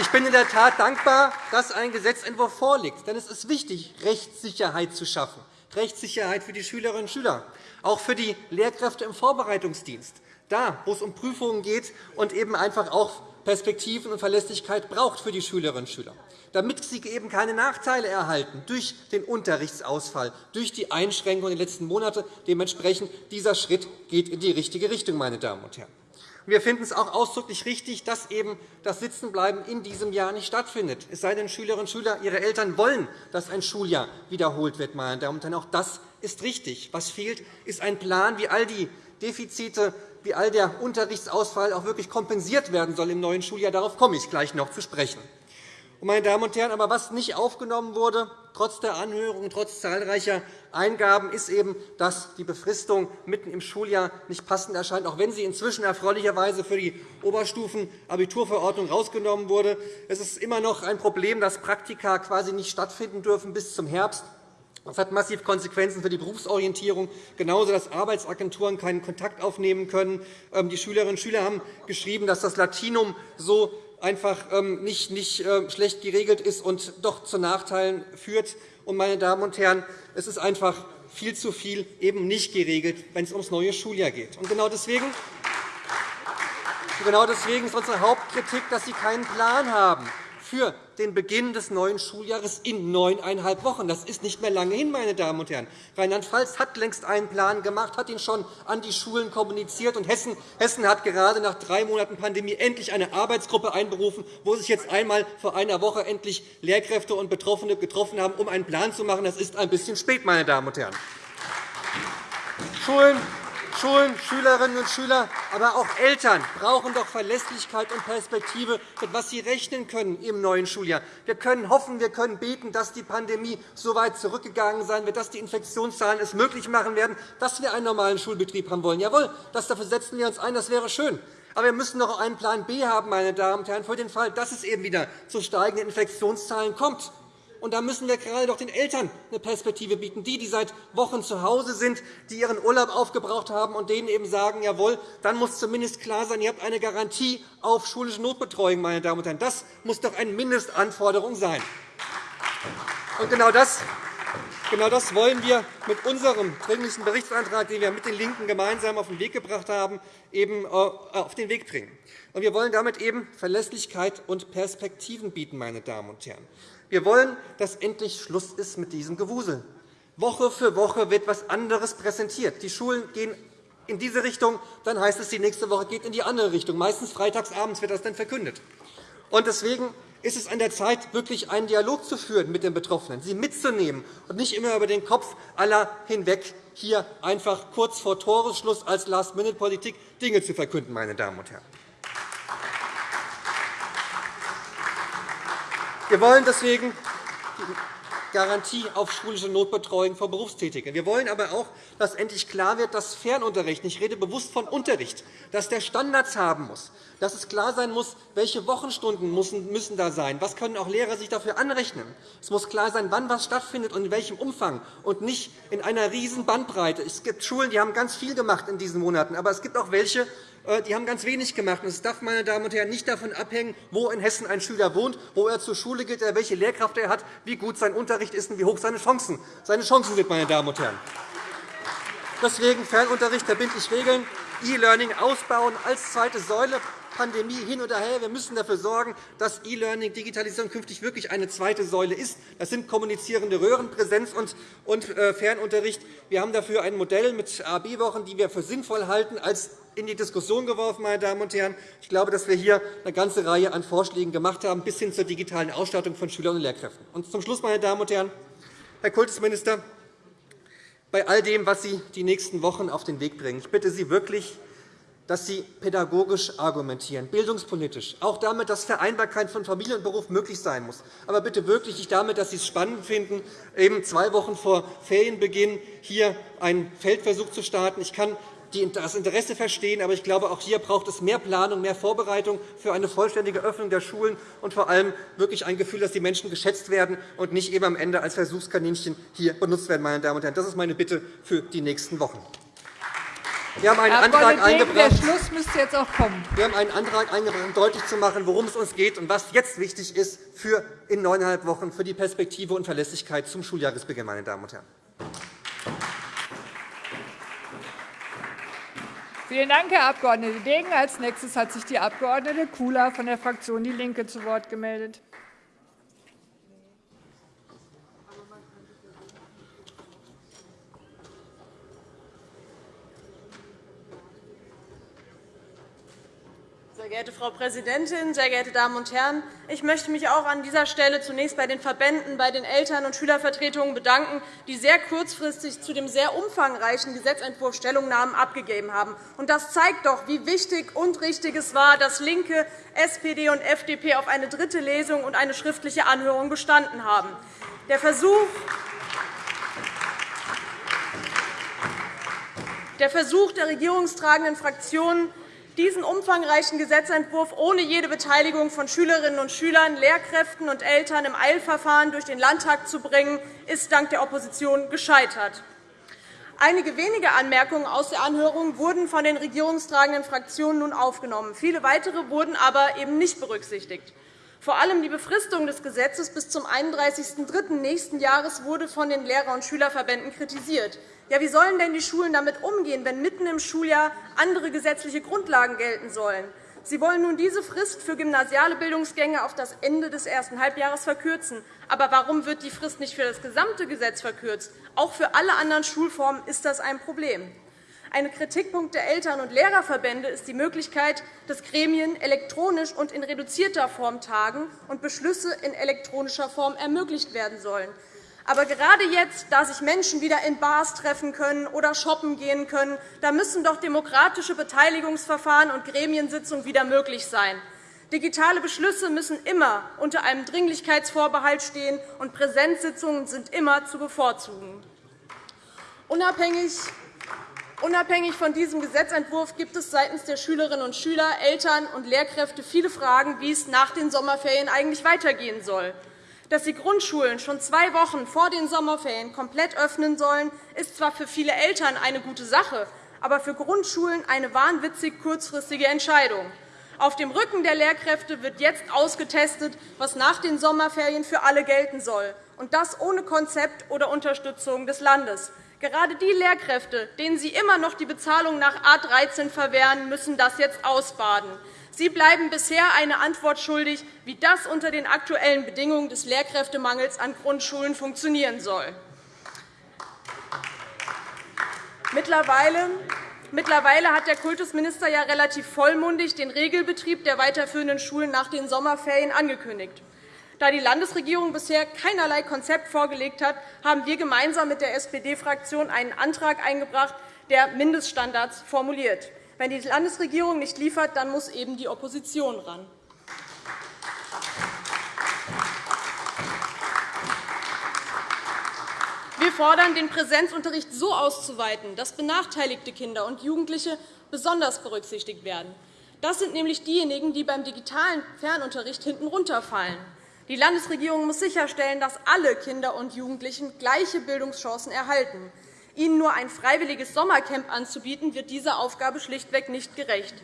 ich bin in der Tat dankbar, dass ein Gesetzentwurf vorliegt. Denn es ist wichtig, Rechtssicherheit zu schaffen, Rechtssicherheit für die Schülerinnen und Schüler, auch für die Lehrkräfte im Vorbereitungsdienst, da, wo es um Prüfungen geht und eben einfach auch Perspektiven und Verlässlichkeit braucht für die Schülerinnen und Schüler, damit sie eben keine Nachteile erhalten durch den Unterrichtsausfall, durch die Einschränkungen der letzten Monate. Dementsprechend dieser Schritt geht in die richtige Richtung. Meine Damen und Herren. Wir finden es auch ausdrücklich richtig, dass eben das Sitzenbleiben in diesem Jahr nicht stattfindet. Es sei denn, Schülerinnen und Schüler, ihre Eltern wollen, dass ein Schuljahr wiederholt wird. Meine Damen und Herren. Auch das ist richtig. Was fehlt, ist ein Plan, wie all die Defizite wie all der Unterrichtsausfall auch wirklich kompensiert werden soll im neuen Schuljahr. Darauf komme ich gleich noch zu sprechen. Meine Damen und Herren, aber was nicht aufgenommen wurde, trotz der Anhörung trotz zahlreicher Eingaben, ist eben, dass die Befristung mitten im Schuljahr nicht passend erscheint, auch wenn sie inzwischen erfreulicherweise für die Oberstufen-Abiturverordnung herausgenommen wurde. Es ist immer noch ein Problem, dass Praktika quasi nicht stattfinden dürfen bis zum Herbst. Das hat massiv Konsequenzen für die Berufsorientierung, genauso dass Arbeitsagenturen keinen Kontakt aufnehmen können. Ähm, die Schülerinnen und Schüler haben geschrieben, dass das Latinum so einfach ähm, nicht, nicht ähm, schlecht geregelt ist und doch zu Nachteilen führt. meine Damen und Herren, es ist einfach viel zu viel eben nicht geregelt, wenn es ums neue Schuljahr geht. Und genau deswegen Genau deswegen ist unsere Hauptkritik, dass Sie keinen Plan haben für den Beginn des neuen Schuljahres in neuneinhalb Wochen. Das ist nicht mehr lange hin, meine Damen und Herren. Rheinland-Pfalz hat längst einen Plan gemacht, hat ihn schon an die Schulen kommuniziert. Und Hessen, Hessen hat gerade nach drei Monaten Pandemie endlich eine Arbeitsgruppe einberufen, wo sich jetzt einmal vor einer Woche endlich Lehrkräfte und Betroffene getroffen haben, um einen Plan zu machen. Das ist ein bisschen spät, meine Damen und Herren. Schulen Schulen, Schülerinnen und Schüler, aber auch Eltern brauchen doch Verlässlichkeit und Perspektive, mit was sie rechnen können im neuen Schuljahr. Wir können hoffen, wir können beten, dass die Pandemie so weit zurückgegangen sein wird, dass die Infektionszahlen es möglich machen werden, dass wir einen normalen Schulbetrieb haben wollen. Jawohl, das dafür setzen wir uns ein. Das wäre schön. Aber wir müssen noch einen Plan B haben, meine Damen und Herren, für den Fall, dass es eben wieder zu steigenden Infektionszahlen kommt. Und da müssen wir gerade doch den Eltern eine Perspektive bieten, die, die seit Wochen zu Hause sind, die ihren Urlaub aufgebraucht haben und denen eben sagen, jawohl, dann muss zumindest klar sein, ihr habt eine Garantie auf schulische Notbetreuung. Meine Damen und Herren. Das muss doch eine Mindestanforderung sein. Und genau das Genau das wollen wir mit unserem Dringlichen Berichtsantrag, den wir mit den LINKEN gemeinsam auf den Weg gebracht haben, eben äh, auf den Weg bringen. Und wir wollen damit eben Verlässlichkeit und Perspektiven bieten. Meine Damen und Herren. Wir wollen, dass endlich Schluss ist mit diesem Gewusel. Woche für Woche wird etwas anderes präsentiert. Die Schulen gehen in diese Richtung, dann heißt es, die nächste Woche geht in die andere Richtung. Meistens freitagsabends wird das dann verkündet. Deswegen ist es an der Zeit, wirklich einen Dialog zu führen mit den Betroffenen, sie mitzunehmen und nicht immer über den Kopf aller hinweg hier einfach kurz vor Toresschluss als Last-Minute-Politik Dinge zu verkünden. Meine Damen und Herren. Wir wollen deswegen Garantie auf schulische Notbetreuung von Berufstätigen. Wir wollen aber auch, dass endlich klar wird, dass Fernunterricht – ich rede bewusst von Unterricht – dass der Standards haben muss, dass es klar sein muss, welche Wochenstunden müssen da sein, was können auch Lehrer sich dafür anrechnen. Es muss klar sein, wann was stattfindet und in welchem Umfang, und nicht in einer riesen Bandbreite. Es gibt Schulen, die haben ganz viel gemacht in diesen Monaten, aber es gibt auch welche, die haben ganz wenig gemacht. Es darf meine Damen und Herren, nicht davon abhängen, wo in Hessen ein Schüler wohnt, wo er zur Schule geht, welche Lehrkraft er hat, wie gut sein Unterricht ist und wie hoch seine Chancen, seine Chancen sind. Meine Damen und Herren. Deswegen Fernunterricht verbindlich regeln, E-Learning ausbauen als zweite Säule, Pandemie hin oder her. Wir müssen dafür sorgen, dass E-Learning, Digitalisierung künftig wirklich eine zweite Säule ist. Das sind kommunizierende Röhren, Präsenz und äh, Fernunterricht. Wir haben dafür ein Modell mit AB-Wochen, die wir für sinnvoll halten, als in die Diskussion geworfen. Meine Damen und Herren. Ich glaube, dass wir hier eine ganze Reihe an Vorschlägen gemacht haben, bis hin zur digitalen Ausstattung von Schülern und Lehrkräften. Und zum Schluss, meine Damen und Herren, Herr Kultusminister, bei all dem, was Sie die nächsten Wochen auf den Weg bringen, ich bitte Sie wirklich, dass Sie pädagogisch argumentieren, bildungspolitisch, auch damit, dass Vereinbarkeit von Familie und Beruf möglich sein muss. Aber bitte wirklich nicht damit, dass Sie es spannend finden, eben zwei Wochen vor Ferienbeginn hier einen Feldversuch zu starten. Ich kann das Interesse verstehen. Aber ich glaube, auch hier braucht es mehr Planung, mehr Vorbereitung für eine vollständige Öffnung der Schulen und vor allem wirklich ein Gefühl, dass die Menschen geschätzt werden und nicht eben am Ende als Versuchskaninchen hier benutzt werden. Meine Damen und Herren. Das ist meine Bitte für die nächsten Wochen. Wir haben einen Herr Antrag eingebracht. Der Schluss müsste jetzt auch kommen. Wir haben einen Antrag eingebracht, um deutlich zu machen, worum es uns geht und was jetzt wichtig ist für in neuneinhalb Wochen für die Perspektive und Verlässlichkeit zum Schuljahresbeginn. Meine Damen und Herren. Vielen Dank, Herr Abg. Degen. Als nächstes hat sich die Abg. Kula von der Fraktion DIE LINKE zu Wort gemeldet. Sehr geehrte Frau Präsidentin, sehr geehrte Damen und Herren! Ich möchte mich auch an dieser Stelle zunächst bei den Verbänden, bei den Eltern- und Schülervertretungen bedanken, die sehr kurzfristig zu dem sehr umfangreichen Gesetzentwurf Stellungnahmen abgegeben haben. Das zeigt doch, wie wichtig und richtig es war, dass LINKE, SPD und FDP auf eine dritte Lesung und eine schriftliche Anhörung bestanden haben. Der Versuch, der Versuch der regierungstragenden Fraktionen, diesen umfangreichen Gesetzentwurf ohne jede Beteiligung von Schülerinnen und Schülern, Lehrkräften und Eltern im Eilverfahren durch den Landtag zu bringen, ist dank der Opposition gescheitert. Einige wenige Anmerkungen aus der Anhörung wurden von den regierungstragenden Fraktionen nun aufgenommen. Viele weitere wurden aber eben nicht berücksichtigt. Vor allem die Befristung des Gesetzes bis zum 31.03. nächsten Jahres wurde von den Lehrer- und Schülerverbänden kritisiert. Ja, wie sollen denn die Schulen damit umgehen, wenn mitten im Schuljahr andere gesetzliche Grundlagen gelten sollen? Sie wollen nun diese Frist für gymnasiale Bildungsgänge auf das Ende des ersten Halbjahres verkürzen. Aber warum wird die Frist nicht für das gesamte Gesetz verkürzt? Auch für alle anderen Schulformen ist das ein Problem. Ein Kritikpunkt der Eltern- und Lehrerverbände ist die Möglichkeit, dass Gremien elektronisch und in reduzierter Form tagen und Beschlüsse in elektronischer Form ermöglicht werden sollen. Aber gerade jetzt, da sich Menschen wieder in Bars treffen können oder shoppen gehen können, da müssen doch demokratische Beteiligungsverfahren und Gremiensitzungen wieder möglich sein. Digitale Beschlüsse müssen immer unter einem Dringlichkeitsvorbehalt stehen, und Präsenzsitzungen sind immer zu bevorzugen. Unabhängig Unabhängig von diesem Gesetzentwurf gibt es seitens der Schülerinnen und Schüler, Eltern und Lehrkräfte viele Fragen, wie es nach den Sommerferien eigentlich weitergehen soll. Dass die Grundschulen schon zwei Wochen vor den Sommerferien komplett öffnen sollen, ist zwar für viele Eltern eine gute Sache, aber für Grundschulen eine wahnwitzig kurzfristige Entscheidung. Auf dem Rücken der Lehrkräfte wird jetzt ausgetestet, was nach den Sommerferien für alle gelten soll, und das ohne Konzept oder Unterstützung des Landes. Gerade die Lehrkräfte, denen Sie immer noch die Bezahlung nach A 13 verwehren, müssen das jetzt ausbaden. Sie bleiben bisher eine Antwort schuldig, wie das unter den aktuellen Bedingungen des Lehrkräftemangels an Grundschulen funktionieren soll. Mittlerweile Mittlerweile hat der Kultusminister ja relativ vollmundig den Regelbetrieb der weiterführenden Schulen nach den Sommerferien angekündigt. Da die Landesregierung bisher keinerlei Konzept vorgelegt hat, haben wir gemeinsam mit der SPD-Fraktion einen Antrag eingebracht, der Mindeststandards formuliert. Wenn die Landesregierung nicht liefert, dann muss eben die Opposition ran. Wir fordern, den Präsenzunterricht so auszuweiten, dass benachteiligte Kinder und Jugendliche besonders berücksichtigt werden. Das sind nämlich diejenigen, die beim digitalen Fernunterricht hinten runterfallen. Die Landesregierung muss sicherstellen, dass alle Kinder und Jugendlichen gleiche Bildungschancen erhalten. Ihnen nur ein freiwilliges Sommercamp anzubieten, wird dieser Aufgabe schlichtweg nicht gerecht.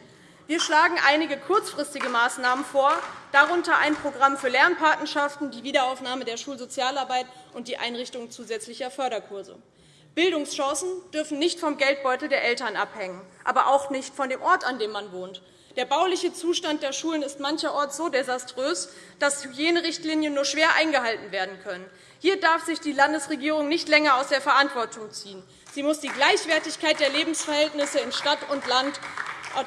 Wir schlagen einige kurzfristige Maßnahmen vor, darunter ein Programm für Lernpatenschaften, die Wiederaufnahme der Schulsozialarbeit und die Einrichtung zusätzlicher Förderkurse. Bildungschancen dürfen nicht vom Geldbeutel der Eltern abhängen, aber auch nicht von dem Ort, an dem man wohnt. Der bauliche Zustand der Schulen ist mancherorts so desaströs, dass Hygienerichtlinien nur schwer eingehalten werden können. Hier darf sich die Landesregierung nicht länger aus der Verantwortung ziehen. Sie muss die Gleichwertigkeit der Lebensverhältnisse in Stadt und Land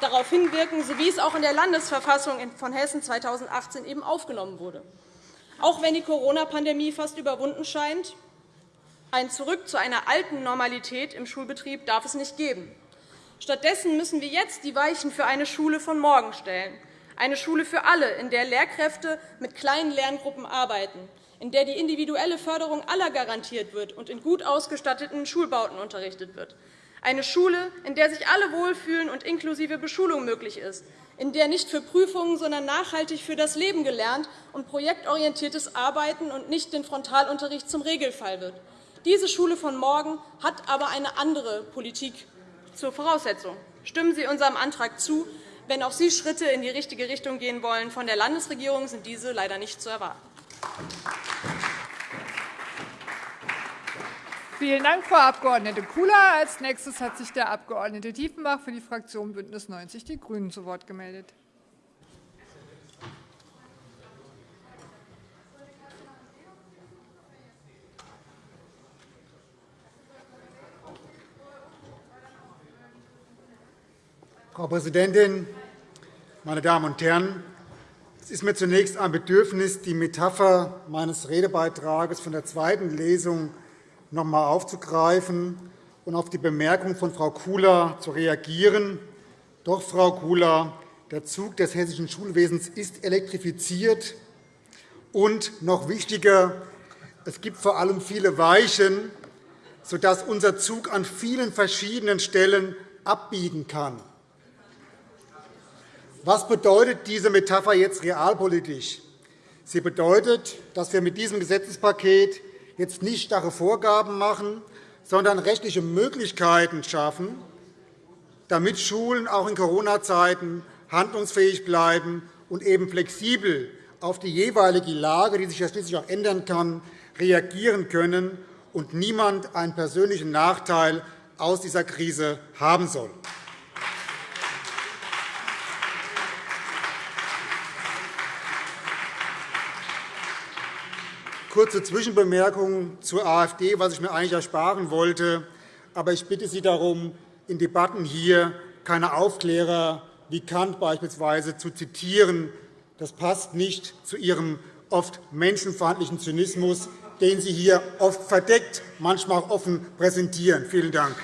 darauf hinwirken, so wie es auch in der Landesverfassung von Hessen 2018 eben aufgenommen wurde. Auch wenn die Corona-Pandemie fast überwunden scheint, ein Zurück zu einer alten Normalität im Schulbetrieb darf es nicht geben. Stattdessen müssen wir jetzt die Weichen für eine Schule von morgen stellen, eine Schule für alle, in der Lehrkräfte mit kleinen Lerngruppen arbeiten, in der die individuelle Förderung aller garantiert wird und in gut ausgestatteten Schulbauten unterrichtet wird, eine Schule, in der sich alle wohlfühlen und inklusive Beschulung möglich ist, in der nicht für Prüfungen, sondern nachhaltig für das Leben gelernt und projektorientiertes Arbeiten und nicht den Frontalunterricht zum Regelfall wird. Diese Schule von morgen hat aber eine andere Politik zur Voraussetzung. Stimmen Sie unserem Antrag zu. Wenn auch Sie Schritte in die richtige Richtung gehen wollen, von der Landesregierung sind diese leider nicht zu erwarten. Vielen Dank, Frau Abg. Kula. Als nächstes hat sich der Abg. Diefenbach für die Fraktion BÜNDNIS 90 die GRÜNEN zu Wort gemeldet. Frau Präsidentin, meine Damen und Herren! Es ist mir zunächst ein Bedürfnis, die Metapher meines Redebeitrags von der zweiten Lesung noch einmal aufzugreifen und auf die Bemerkung von Frau Kula zu reagieren. Doch, Frau Kula, der Zug des hessischen Schulwesens ist elektrifiziert. Und noch wichtiger, es gibt vor allem viele Weichen, sodass unser Zug an vielen verschiedenen Stellen abbiegen kann. Was bedeutet diese Metapher jetzt realpolitisch? Sie bedeutet, dass wir mit diesem Gesetzespaket jetzt nicht starre Vorgaben machen, sondern rechtliche Möglichkeiten schaffen, damit Schulen auch in Corona-Zeiten handlungsfähig bleiben und eben flexibel auf die jeweilige Lage, die sich ja schließlich auch ändern kann, reagieren können und niemand einen persönlichen Nachteil aus dieser Krise haben soll. Kurze Zwischenbemerkung zur AfD, was ich mir eigentlich ersparen wollte. Aber ich bitte Sie darum, in Debatten hier keine Aufklärer wie Kant beispielsweise zu zitieren. Das passt nicht zu Ihrem oft menschenfeindlichen Zynismus, den Sie hier oft verdeckt, manchmal auch offen präsentieren. Vielen Dank.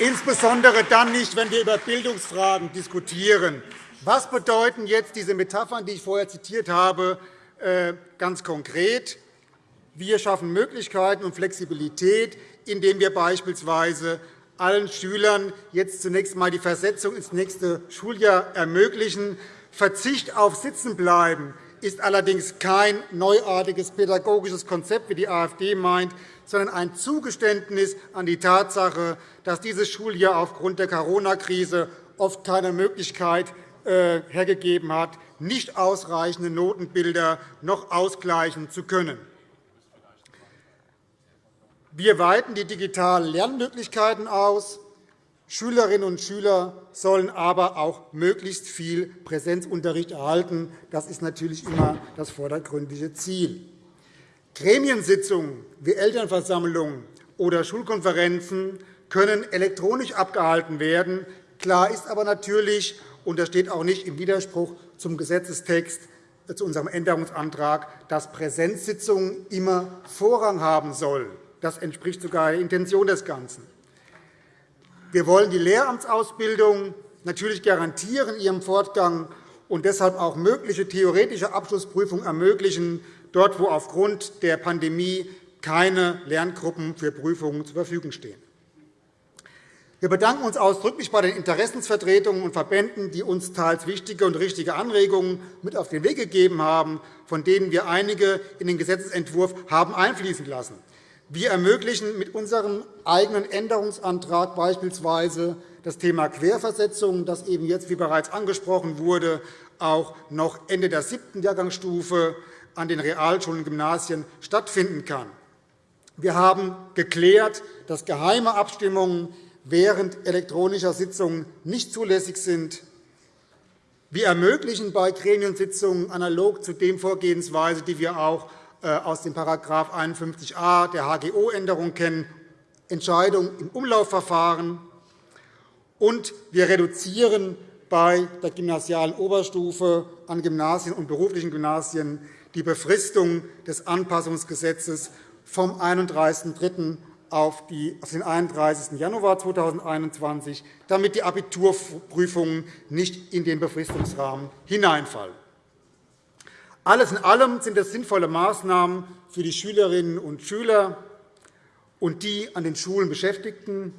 Insbesondere dann nicht, wenn wir über Bildungsfragen diskutieren. Was bedeuten jetzt diese Metaphern, die ich vorher zitiert habe, äh, ganz konkret? Wir schaffen Möglichkeiten und Flexibilität, indem wir beispielsweise allen Schülern jetzt zunächst einmal die Versetzung ins nächste Schuljahr ermöglichen. Verzicht auf Sitzenbleiben ist allerdings kein neuartiges pädagogisches Konzept, wie die AfD meint, sondern ein Zugeständnis an die Tatsache, dass dieses Schuljahr aufgrund der Corona-Krise oft keine Möglichkeit hergegeben hat, nicht ausreichende Notenbilder noch ausgleichen zu können. Wir weiten die digitalen Lernmöglichkeiten aus. Schülerinnen und Schüler sollen aber auch möglichst viel Präsenzunterricht erhalten. Das ist natürlich immer das vordergründige Ziel. Gremiensitzungen wie Elternversammlungen oder Schulkonferenzen können elektronisch abgehalten werden. Klar ist aber natürlich, und das steht auch nicht im Widerspruch zum Gesetzestext, äh, zu unserem Änderungsantrag, dass Präsenzsitzungen immer Vorrang haben sollen. Das entspricht sogar der Intention des Ganzen. Wir wollen die Lehramtsausbildung natürlich garantieren ihrem Fortgang und deshalb auch mögliche theoretische Abschlussprüfungen ermöglichen, dort wo aufgrund der Pandemie keine Lerngruppen für Prüfungen zur Verfügung stehen. Wir bedanken uns ausdrücklich bei den Interessensvertretungen und Verbänden, die uns teils wichtige und richtige Anregungen mit auf den Weg gegeben haben, von denen wir einige in den Gesetzentwurf haben einfließen lassen. Wir ermöglichen mit unserem eigenen Änderungsantrag beispielsweise das Thema Querversetzung, das eben jetzt, wie bereits angesprochen wurde, auch noch Ende der siebten Jahrgangsstufe an den Realschulen und Gymnasien stattfinden kann. Wir haben geklärt, dass geheime Abstimmungen während elektronischer Sitzungen nicht zulässig sind. Wir ermöglichen bei Gremiensitzungen analog zu dem Vorgehensweise, die wir auch äh, aus dem § 51a der HGO-Änderung kennen, Entscheidungen im Umlaufverfahren. Und wir reduzieren bei der gymnasialen Oberstufe an Gymnasien und beruflichen Gymnasien die Befristung des Anpassungsgesetzes vom 31.03 auf den 31. Januar 2021, damit die Abiturprüfungen nicht in den Befristungsrahmen hineinfallen. Alles in allem sind es sinnvolle Maßnahmen für die Schülerinnen und Schüler und die an den Schulen Beschäftigten.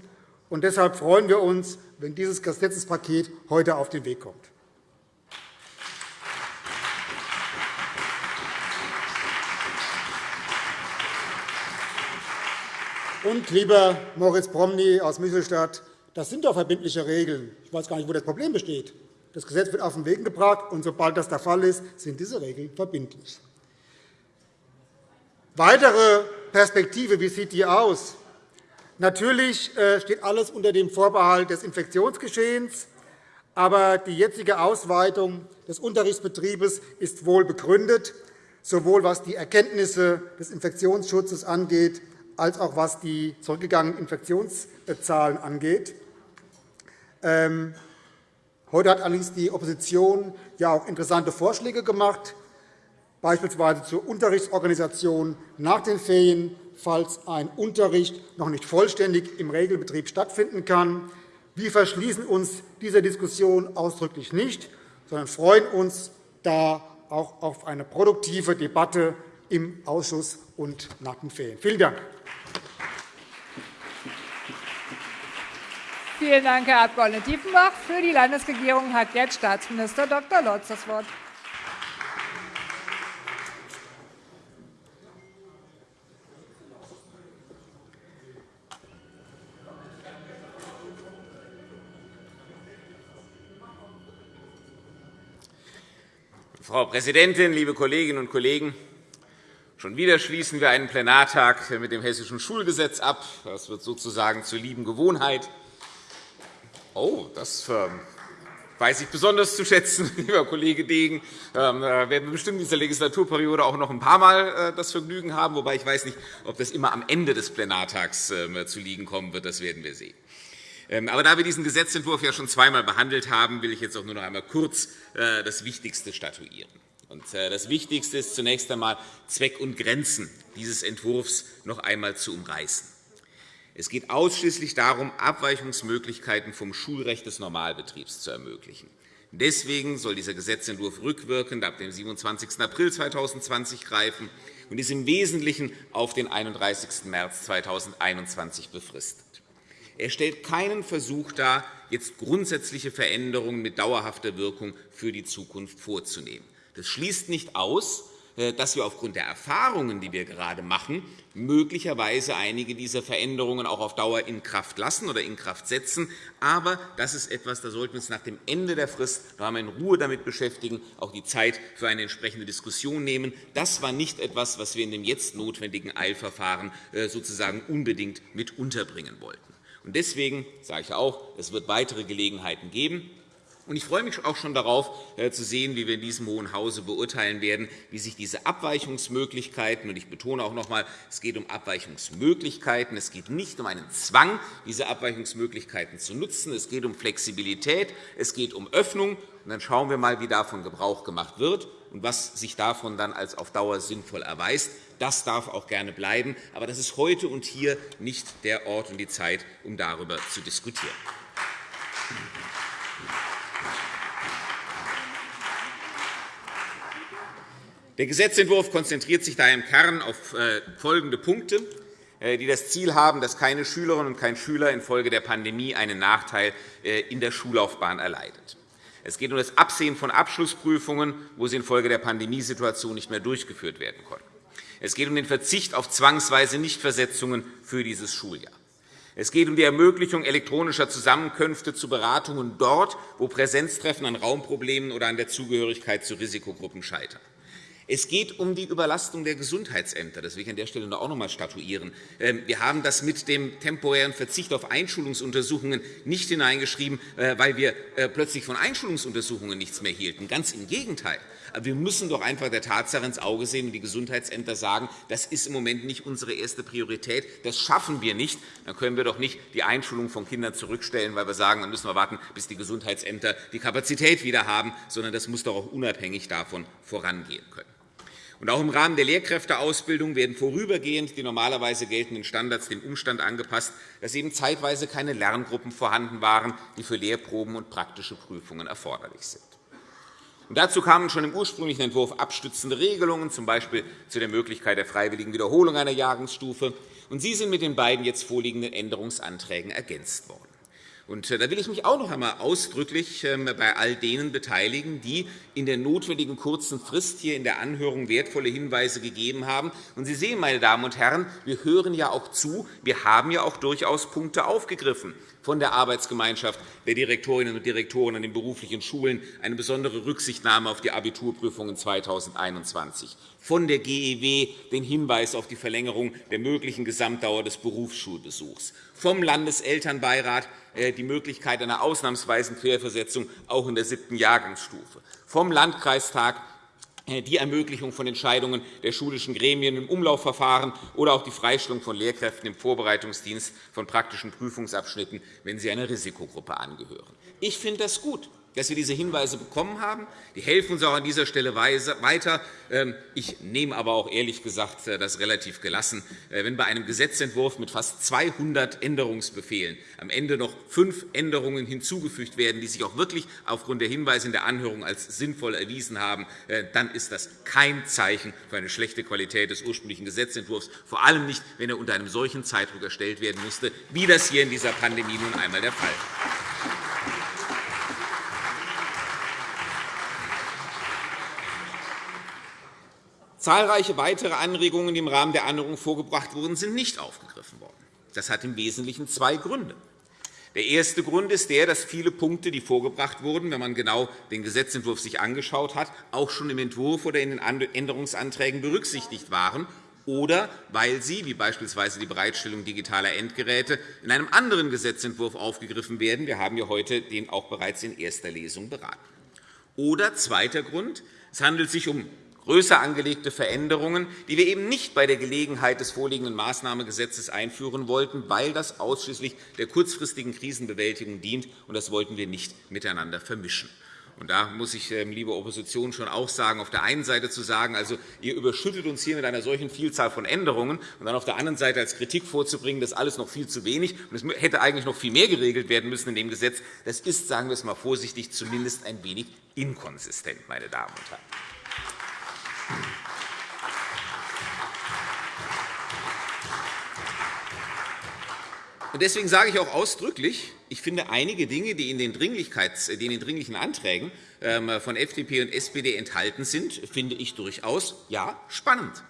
Und deshalb freuen wir uns, wenn dieses Gesetzespaket heute auf den Weg kommt. Und, lieber Moritz Promny aus Michelstadt, das sind doch verbindliche Regeln. Ich weiß gar nicht, wo das Problem besteht. Das Gesetz wird auf den Weg gebracht, und sobald das der Fall ist, sind diese Regeln verbindlich. Weitere Perspektive, wie sieht die aus? Natürlich äh, steht alles unter dem Vorbehalt des Infektionsgeschehens. Aber die jetzige Ausweitung des Unterrichtsbetriebes ist wohl begründet, sowohl was die Erkenntnisse des Infektionsschutzes angeht, als auch was die zurückgegangenen Infektionszahlen angeht. Ähm, heute hat allerdings die Opposition ja auch interessante Vorschläge gemacht, beispielsweise zur Unterrichtsorganisation nach den Ferien, falls ein Unterricht noch nicht vollständig im Regelbetrieb stattfinden kann. Wir verschließen uns dieser Diskussion ausdrücklich nicht, sondern freuen uns da auch auf eine produktive Debatte im Ausschuss und nach den Ferien. Vielen Dank. Vielen Dank, Herr Abg. Diefenbach. Für die Landesregierung hat jetzt Staatsminister Dr. Lorz das Wort. Frau Präsidentin, liebe Kolleginnen und Kollegen! Schon wieder schließen wir einen Plenartag mit dem Hessischen Schulgesetz ab. Das wird sozusagen zur lieben Gewohnheit. Oh, das ähm, weiß ich besonders zu schätzen, lieber Kollege Degen. Ähm, da werden wir bestimmt in dieser Legislaturperiode auch noch ein paar Mal äh, das Vergnügen haben, wobei ich weiß nicht, ob das immer am Ende des Plenartags ähm, zu liegen kommen wird. Das werden wir sehen. Aber da wir diesen Gesetzentwurf ja schon zweimal behandelt haben, will ich jetzt auch nur noch einmal kurz äh, das Wichtigste statuieren. Äh, das Wichtigste ist zunächst einmal, Zweck und Grenzen dieses Entwurfs noch einmal zu umreißen. Es geht ausschließlich darum, Abweichungsmöglichkeiten vom Schulrecht des Normalbetriebs zu ermöglichen. Deswegen soll dieser Gesetzentwurf rückwirkend ab dem 27. April 2020 greifen und ist im Wesentlichen auf den 31. März 2021 befristet. Er stellt keinen Versuch dar, jetzt grundsätzliche Veränderungen mit dauerhafter Wirkung für die Zukunft vorzunehmen. Das schließt nicht aus, dass wir aufgrund der Erfahrungen, die wir gerade machen, möglicherweise einige dieser Veränderungen auch auf Dauer in Kraft lassen oder in Kraft setzen. Aber das ist etwas, da sollten wir uns nach dem Ende der Frist noch in Ruhe damit beschäftigen, auch die Zeit für eine entsprechende Diskussion nehmen. Das war nicht etwas, was wir in dem jetzt notwendigen Eilverfahren äh, sozusagen unbedingt mit unterbringen wollten. Deswegen sage ich auch, es wird weitere Gelegenheiten geben, ich freue mich auch schon darauf, äh, zu sehen, wie wir in diesem Hohen Hause beurteilen werden, wie sich diese Abweichungsmöglichkeiten – und ich betone auch noch einmal, es geht um Abweichungsmöglichkeiten, es geht nicht um einen Zwang, diese Abweichungsmöglichkeiten zu nutzen, es geht um Flexibilität, es geht um Öffnung. Und dann schauen wir einmal, wie davon Gebrauch gemacht wird und was sich davon dann als auf Dauer sinnvoll erweist. Das darf auch gerne bleiben. Aber das ist heute und hier nicht der Ort und die Zeit, um darüber zu diskutieren. Der Gesetzentwurf konzentriert sich daher im Kern auf äh, folgende Punkte, äh, die das Ziel haben, dass keine Schülerin und kein Schüler infolge der Pandemie einen Nachteil äh, in der Schullaufbahn erleidet. Es geht um das Absehen von Abschlussprüfungen, wo sie infolge der Pandemiesituation nicht mehr durchgeführt werden konnten. Es geht um den Verzicht auf zwangsweise Nichtversetzungen für dieses Schuljahr. Es geht um die Ermöglichung elektronischer Zusammenkünfte zu Beratungen dort, wo Präsenztreffen an Raumproblemen oder an der Zugehörigkeit zu Risikogruppen scheitern. Es geht um die Überlastung der Gesundheitsämter. Das will ich an der Stelle auch noch einmal statuieren. Ähm, wir haben das mit dem temporären Verzicht auf Einschulungsuntersuchungen nicht hineingeschrieben, äh, weil wir äh, plötzlich von Einschulungsuntersuchungen nichts mehr hielten. Ganz im Gegenteil. Aber wir müssen doch einfach der Tatsache ins Auge sehen und die Gesundheitsämter sagen, das ist im Moment nicht unsere erste Priorität, das schaffen wir nicht. Dann können wir doch nicht die Einschulung von Kindern zurückstellen, weil wir sagen, dann müssen wir warten, bis die Gesundheitsämter die Kapazität wieder haben, sondern das muss doch auch unabhängig davon vorangehen können. Und auch im Rahmen der Lehrkräfteausbildung werden vorübergehend die normalerweise geltenden Standards dem Umstand angepasst, dass eben zeitweise keine Lerngruppen vorhanden waren, die für Lehrproben und praktische Prüfungen erforderlich sind. Und dazu kamen schon im ursprünglichen Entwurf abstützende Regelungen, z. B. zu der Möglichkeit der freiwilligen Wiederholung einer Jahrgangsstufe. Und sie sind mit den beiden jetzt vorliegenden Änderungsanträgen ergänzt worden. Und äh, da will ich mich auch noch einmal ausdrücklich ähm, bei all denen beteiligen, die in der notwendigen kurzen Frist hier in der Anhörung wertvolle Hinweise gegeben haben. Und Sie sehen, meine Damen und Herren, wir hören ja auch zu. Wir haben ja auch durchaus Punkte aufgegriffen von der Arbeitsgemeinschaft der Direktorinnen und Direktoren an den beruflichen Schulen, eine besondere Rücksichtnahme auf die Abiturprüfungen 2021, von der GEW den Hinweis auf die Verlängerung der möglichen Gesamtdauer des Berufsschulbesuchs, vom Landeselternbeirat äh, die Möglichkeit einer ausnahmsweisen Querversetzung auch in der siebten Jahrgangsstufe, vom Landkreistag die Ermöglichung von Entscheidungen der schulischen Gremien im Umlaufverfahren oder auch die Freistellung von Lehrkräften im Vorbereitungsdienst von praktischen Prüfungsabschnitten, wenn sie einer Risikogruppe angehören. Ich finde das gut dass wir diese Hinweise bekommen haben. Die helfen uns auch an dieser Stelle weiter. Ähm, ich nehme aber auch ehrlich gesagt äh, das relativ gelassen, äh, wenn bei einem Gesetzentwurf mit fast 200 Änderungsbefehlen am Ende noch fünf Änderungen hinzugefügt werden, die sich auch wirklich aufgrund der Hinweise in der Anhörung als sinnvoll erwiesen haben, äh, dann ist das kein Zeichen für eine schlechte Qualität des ursprünglichen Gesetzentwurfs, vor allem nicht, wenn er unter einem solchen Zeitdruck erstellt werden musste, wie das hier in dieser Pandemie nun einmal der Fall ist. Zahlreiche weitere Anregungen, die im Rahmen der Anhörung vorgebracht wurden, sind nicht aufgegriffen worden. Das hat im Wesentlichen zwei Gründe. Der erste Grund ist der, dass viele Punkte, die vorgebracht wurden, wenn man genau den Gesetzentwurf sich angeschaut hat, auch schon im Entwurf oder in den Änderungsanträgen berücksichtigt waren oder weil sie, wie beispielsweise die Bereitstellung digitaler Endgeräte, in einem anderen Gesetzentwurf aufgegriffen werden. Wir haben ja heute den auch bereits in erster Lesung beraten. Oder zweiter Grund. Es handelt sich um größer angelegte Veränderungen, die wir eben nicht bei der Gelegenheit des vorliegenden Maßnahmengesetzes einführen wollten, weil das ausschließlich der kurzfristigen Krisenbewältigung dient. und Das wollten wir nicht miteinander vermischen. Und da muss ich, ähm, liebe Opposition, schon auch sagen, auf der einen Seite zu sagen, also ihr überschüttet uns hier mit einer solchen Vielzahl von Änderungen, und dann auf der anderen Seite als Kritik vorzubringen, das ist alles noch viel zu wenig und es hätte eigentlich noch viel mehr geregelt werden müssen in dem Gesetz, das ist, sagen wir es einmal vorsichtig, zumindest ein wenig inkonsistent, meine Damen und Herren. Deswegen sage ich auch ausdrücklich, ich finde einige Dinge, die in den, Dringlichkeits-, die in den dringlichen Anträgen ähm, von FDP und SPD enthalten sind, finde ich durchaus ja, spannend.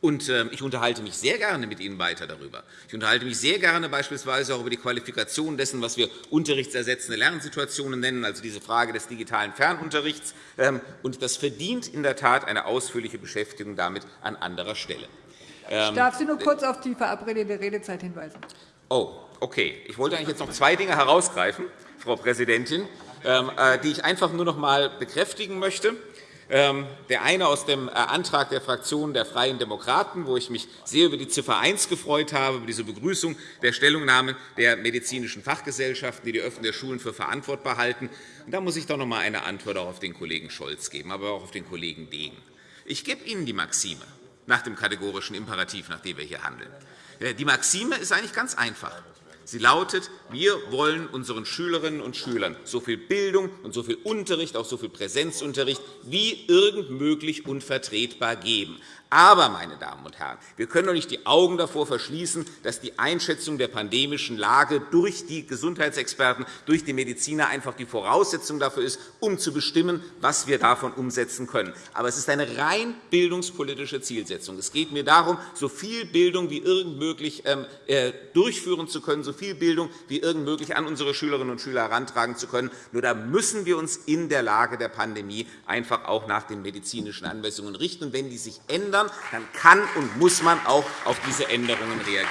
Und ähm, ich unterhalte mich sehr gerne mit Ihnen weiter darüber. Ich unterhalte mich sehr gerne beispielsweise auch über die Qualifikation dessen, was wir unterrichtsersetzende Lernsituationen nennen, also diese Frage des digitalen Fernunterrichts. Ähm, und das verdient in der Tat eine ausführliche Beschäftigung damit an anderer Stelle. Ich darf Sie nur kurz auf die verabredete Redezeit hinweisen. Oh, okay. Ich wollte eigentlich jetzt noch zwei Dinge herausgreifen, Frau Präsidentin, ähm, äh, die ich einfach nur noch einmal bekräftigen möchte. Ähm, der eine aus dem äh, Antrag der Fraktion der Freien Demokraten, wo ich mich sehr über die Ziffer 1 gefreut habe, über diese Begrüßung der Stellungnahmen der medizinischen Fachgesellschaften, die die Öffnung der Schulen für verantwortbar halten. da muss ich doch noch einmal eine Antwort auch auf den Kollegen Scholz geben, aber auch auf den Kollegen Degen. Ich gebe Ihnen die Maxime nach dem kategorischen Imperativ, nach dem wir hier handeln. Die Maxime ist eigentlich ganz einfach. Sie lautet, wir wollen unseren Schülerinnen und Schülern so viel Bildung und so viel Unterricht, auch so viel Präsenzunterricht wie irgend möglich und vertretbar geben. Aber, meine Damen und Herren, wir können doch nicht die Augen davor verschließen, dass die Einschätzung der pandemischen Lage durch die Gesundheitsexperten, durch die Mediziner einfach die Voraussetzung dafür ist, um zu bestimmen, was wir davon umsetzen können. Aber es ist eine rein bildungspolitische Zielsetzung. Es geht mir darum, so viel Bildung wie irgend möglich ähm, äh, durchführen zu können, so viel Bildung wie irgend möglich an unsere Schülerinnen und Schüler herantragen zu können. Nur da müssen wir uns in der Lage der Pandemie einfach auch nach den medizinischen Anweisungen richten. Und wenn die sich ändern, ändern, dann kann und muss man auch auf diese Änderungen reagieren.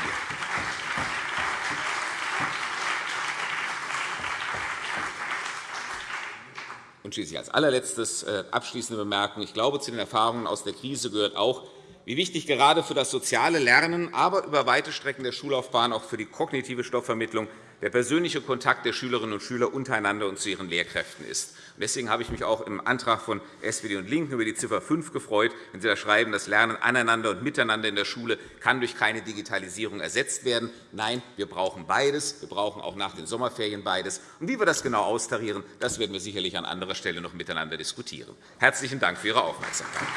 Und schließlich als allerletztes äh, abschließende Bemerkung. Ich glaube, zu den Erfahrungen aus der Krise gehört auch, wie wichtig gerade für das soziale Lernen, aber über weite Strecken der Schullaufbahn auch für die kognitive Stoffvermittlung der persönliche Kontakt der Schülerinnen und Schüler untereinander und zu ihren Lehrkräften ist. Deswegen habe ich mich auch im Antrag von SPD und LINKEN über die Ziffer 5 gefreut, wenn Sie da schreiben, das Lernen aneinander und miteinander in der Schule kann durch keine Digitalisierung ersetzt werden. Nein, wir brauchen beides. Wir brauchen auch nach den Sommerferien beides. Und wie wir das genau austarieren, das werden wir sicherlich an anderer Stelle noch miteinander diskutieren. Herzlichen Dank für Ihre Aufmerksamkeit.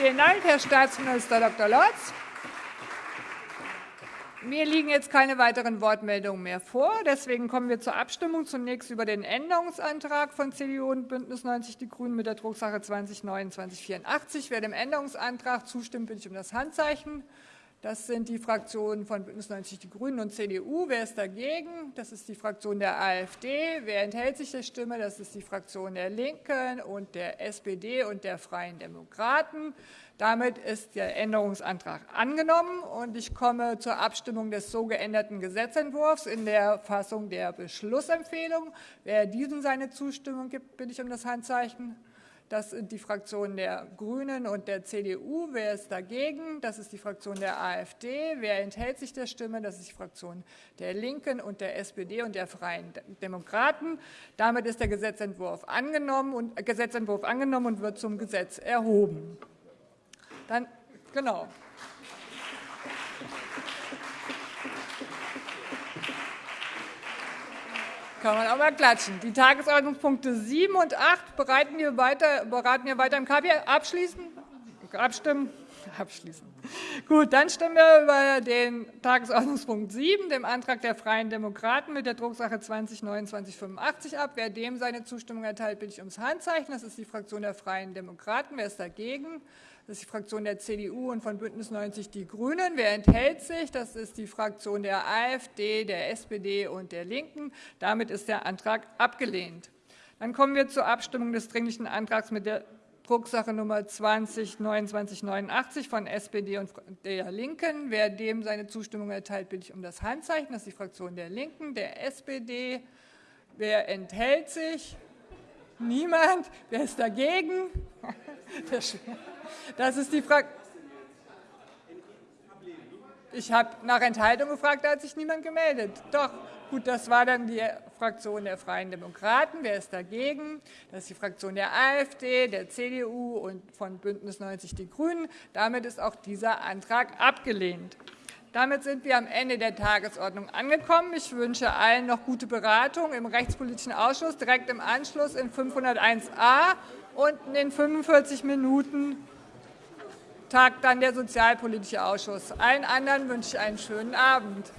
Vielen Dank, Herr Staatsminister Dr. Lorz. Mir liegen jetzt keine weiteren Wortmeldungen mehr vor. Deswegen kommen wir zur Abstimmung. Zunächst über den Änderungsantrag von CDU und BÜNDNIS 90 die GRÜNEN mit der Drucksache 20-2984. Wer dem Änderungsantrag zustimmt, bitte ich um das Handzeichen. Das sind die Fraktionen von BÜNDNIS 90 die GRÜNEN und CDU. Wer ist dagegen? Das ist die Fraktion der AfD. Wer enthält sich der Stimme? Das ist die Fraktion der LINKEN und der SPD und der Freien Demokraten. Damit ist der Änderungsantrag angenommen. und Ich komme zur Abstimmung des so geänderten Gesetzentwurfs in der Fassung der Beschlussempfehlung. Wer diesem seine Zustimmung gibt, bitte ich um das Handzeichen. Das sind die Fraktionen der GRÜNEN und der CDU. Wer ist dagegen? Das ist die Fraktion der AfD. Wer enthält sich der Stimme? Das ist die Fraktion der LINKEN und der SPD und der Freien Demokraten. Damit ist der Gesetzentwurf angenommen und, Gesetzentwurf angenommen und wird zum Gesetz erhoben. Dann, genau. Kann man mal klatschen. Die Tagesordnungspunkte 7 und 8 bereiten wir weiter, beraten wir weiter im KP. Abschließen? Abstimmen? Abschließen. Gut, dann stimmen wir über den Tagesordnungspunkt 7, dem Antrag der Freien Demokraten mit der Drucksache 20-2985 ab. Wer dem seine Zustimmung erteilt, bitte ich ums Handzeichen. Das ist die Fraktion der Freien Demokraten. Wer ist dagegen? Das ist die Fraktion der CDU und von BÜNDNIS 90 die GRÜNEN. Wer enthält sich? Das ist die Fraktion der AfD, der SPD und der LINKEN. Damit ist der Antrag abgelehnt. Dann kommen wir zur Abstimmung des Dringlichen Antrags mit der Drucksache Nummer 20-2989 von SPD und der LINKEN. Wer dem seine Zustimmung erteilt, bitte ich um das Handzeichen. Das ist die Fraktion der LINKEN, der SPD. Wer enthält sich? Niemand. Wer ist dagegen? Das ist die Frage. Ich habe nach Enthaltung gefragt, da hat sich niemand gemeldet. Doch, gut, das war dann die Fraktion der Freien Demokraten. Wer ist dagegen? Das ist die Fraktion der AfD, der CDU und von BÜNDNIS 90 die GRÜNEN. Damit ist auch dieser Antrag abgelehnt. Damit sind wir am Ende der Tagesordnung angekommen. Ich wünsche allen noch gute Beratung im Rechtspolitischen Ausschuss, direkt im Anschluss in 501a und in 45 Minuten tagt dann der Sozialpolitische Ausschuss. Allen anderen wünsche ich einen schönen Abend.